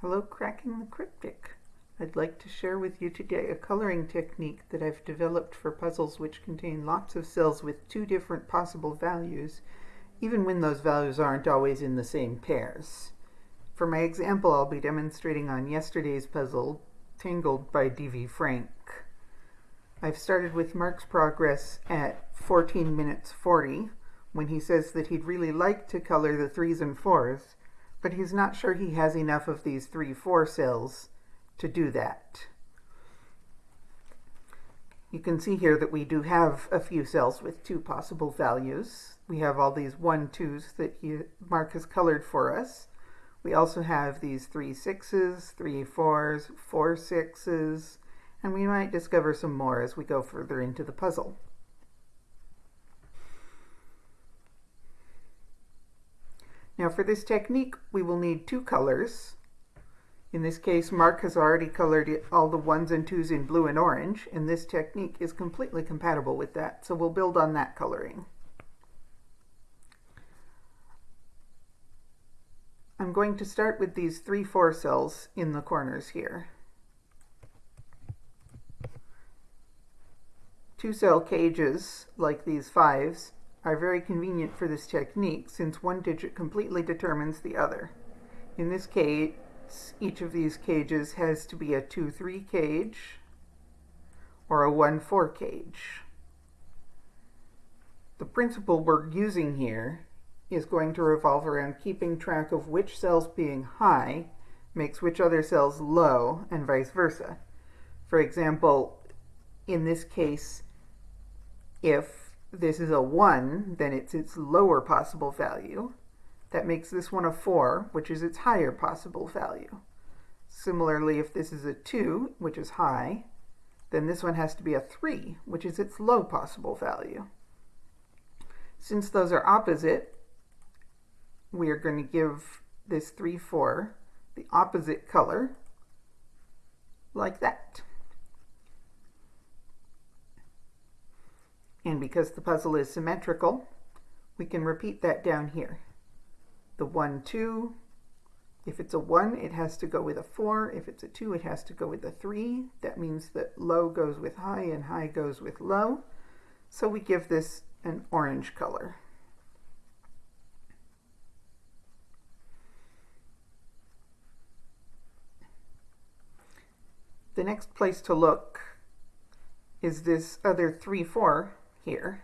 Hello, Cracking the Cryptic. I'd like to share with you today a coloring technique that I've developed for puzzles which contain lots of cells with two different possible values, even when those values aren't always in the same pairs. For my example, I'll be demonstrating on yesterday's puzzle, Tangled by D.V. Frank. I've started with Mark's progress at 14 minutes 40, when he says that he'd really like to color the threes and fours, but he's not sure he has enough of these three, four cells to do that. You can see here that we do have a few cells with two possible values. We have all these one, twos that he, Mark has colored for us. We also have these three sixes, three fours, four sixes, and we might discover some more as we go further into the puzzle. Now for this technique, we will need two colors. In this case, Mark has already colored all the ones and twos in blue and orange, and this technique is completely compatible with that, so we'll build on that coloring. I'm going to start with these three four cells in the corners here. Two cell cages, like these fives, are very convenient for this technique since one digit completely determines the other. In this case, each of these cages has to be a 2-3 cage or a 1-4 cage. The principle we're using here is going to revolve around keeping track of which cells being high makes which other cells low and vice versa. For example, in this case, if this is a 1, then it's its lower possible value. That makes this one a 4, which is its higher possible value. Similarly, if this is a 2, which is high, then this one has to be a 3, which is its low possible value. Since those are opposite, we are going to give this 3, 4 the opposite color, like that. And because the puzzle is symmetrical, we can repeat that down here. The 1, 2, if it's a 1, it has to go with a 4. If it's a 2, it has to go with a 3. That means that low goes with high and high goes with low. So we give this an orange color. The next place to look is this other 3, 4 here,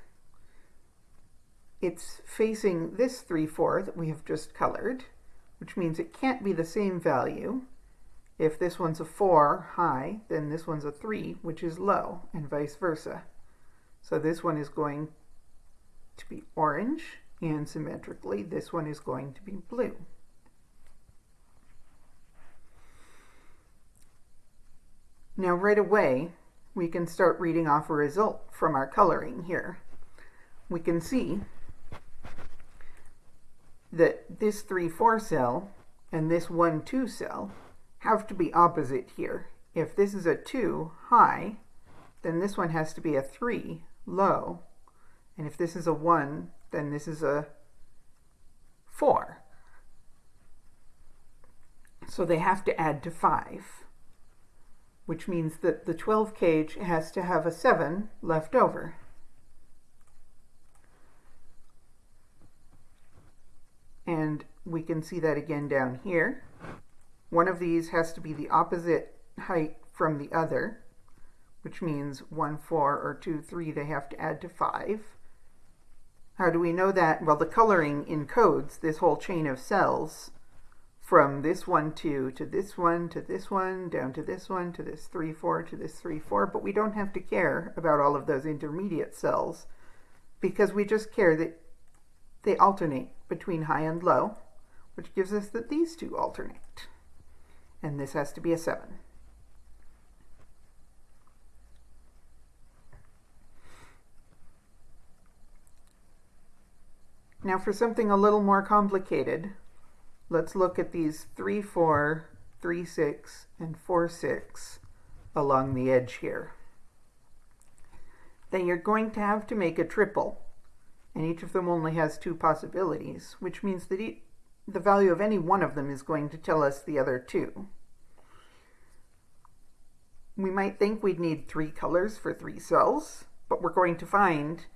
it's facing this 3, 4 that we have just colored, which means it can't be the same value. If this one's a 4 high, then this one's a 3, which is low, and vice versa. So this one is going to be orange, and symmetrically, this one is going to be blue. Now right away, we can start reading off a result from our coloring here. We can see that this 3-4 cell and this 1-2 cell have to be opposite here. If this is a 2 high, then this one has to be a 3 low. And if this is a 1, then this is a 4. So they have to add to 5 which means that the 12 cage has to have a 7 left over. And we can see that again down here. One of these has to be the opposite height from the other, which means 1, 4, or 2, 3, they have to add to 5. How do we know that? Well, the coloring encodes this whole chain of cells from this one two to this one to this one down to this one to this three four to this three four. But we don't have to care about all of those intermediate cells because we just care that they alternate between high and low which gives us that these two alternate. And this has to be a 7 now for something a little more complicated let's look at these 3, 4, 3, 6, and 4, 6 along the edge here. Then you're going to have to make a triple, and each of them only has two possibilities, which means that the value of any one of them is going to tell us the other two. We might think we'd need three colors for three cells, but we're going to find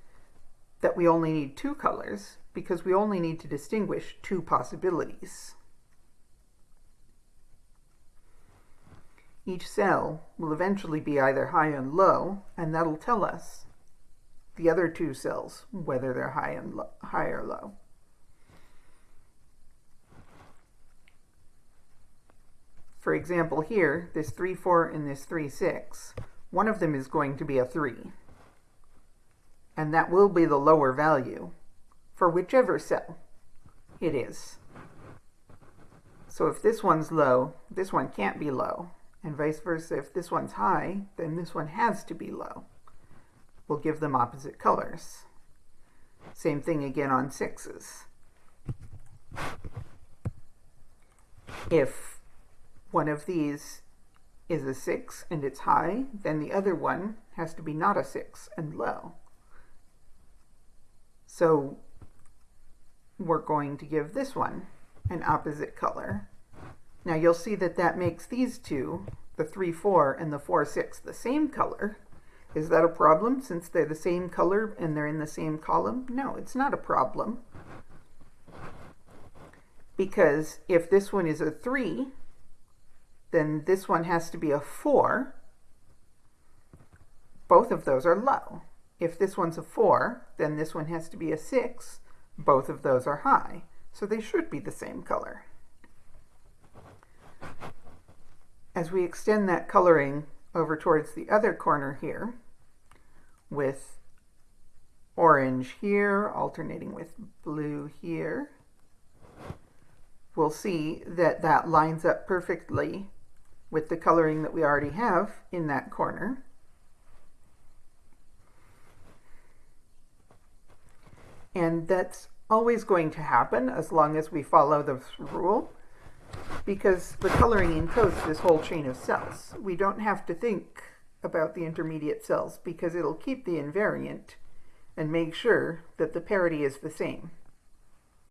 that we only need two colors because we only need to distinguish two possibilities. Each cell will eventually be either high and low, and that'll tell us the other two cells, whether they're high, and low, high or low. For example, here, this 3, 4 and this 3, 6, one of them is going to be a 3. And that will be the lower value for whichever cell it is. So if this one's low, this one can't be low and vice versa. If this one's high, then this one has to be low. We'll give them opposite colors. Same thing again on sixes. If one of these is a 6 and it's high, then the other one has to be not a 6 and low. So we're going to give this one an opposite color now you'll see that that makes these two, the 3-4 and the 4-6, the same color. Is that a problem since they're the same color and they're in the same column? No, it's not a problem. Because if this one is a 3, then this one has to be a 4. Both of those are low. If this one's a 4, then this one has to be a 6. Both of those are high. So they should be the same color. As we extend that coloring over towards the other corner here, with orange here, alternating with blue here, we'll see that that lines up perfectly with the coloring that we already have in that corner. And that's always going to happen as long as we follow this rule because the coloring encodes this whole chain of cells. We don't have to think about the intermediate cells because it'll keep the invariant and make sure that the parity is the same.